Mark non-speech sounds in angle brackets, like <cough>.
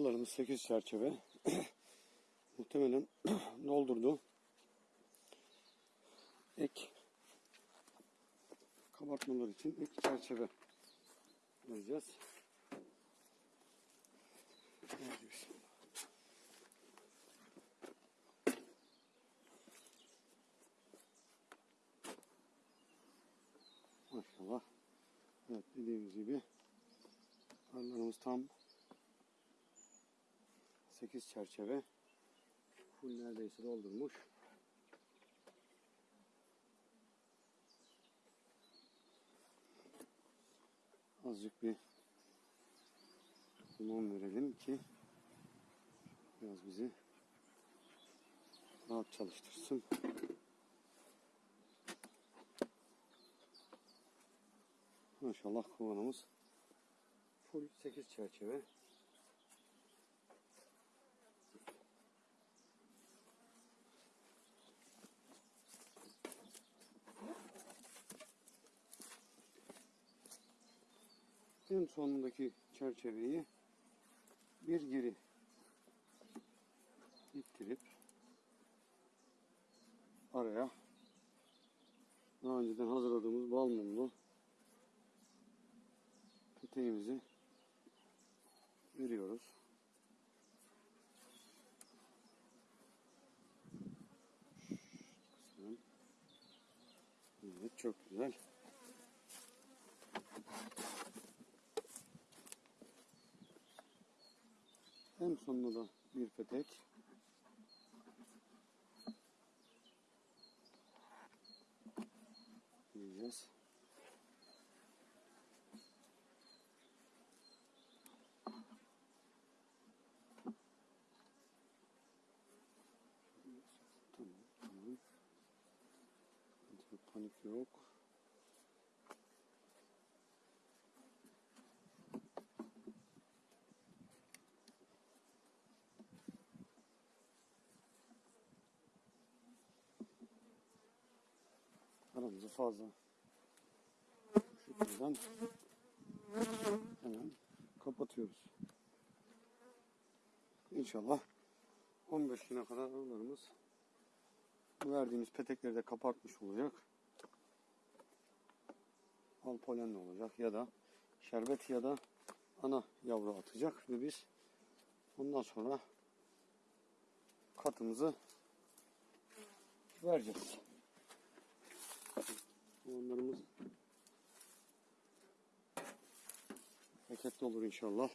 Kuğularımız 8 çerçeve. <clears throat> Muhtemelen <clears throat> doldurdu. Ek kabartmalar için ek çerçeve vereceğiz. Maşallah. Evet dediğimiz gibi arılarımız tam 8 çerçeve full neredeyse doldurmuş. Azıcık bir limon verelim ki biraz bizi rahat çalıştırsın. Maşallah kovanımız full 8 çerçeve. En sonundaki çerçeveyi bir geri ittirip araya daha önceden hazırladığımız bal mumlu peteğimizi veriyoruz. Evet çok güzel. En sonunda da bir petek. Yiyeceğiz. Tamam, tamam. Panik yok. Aramızı fazla. Şuradan hemen kapatıyoruz. İnşallah 15 güne kadar arılarımız verdiğimiz petekleri de kapartmış olacak. Al polenli olacak ya da şerbet ya da ana yavru atacak ve biz ondan sonra katımızı vereceğiz. Onlarımız paketli olur inşallah.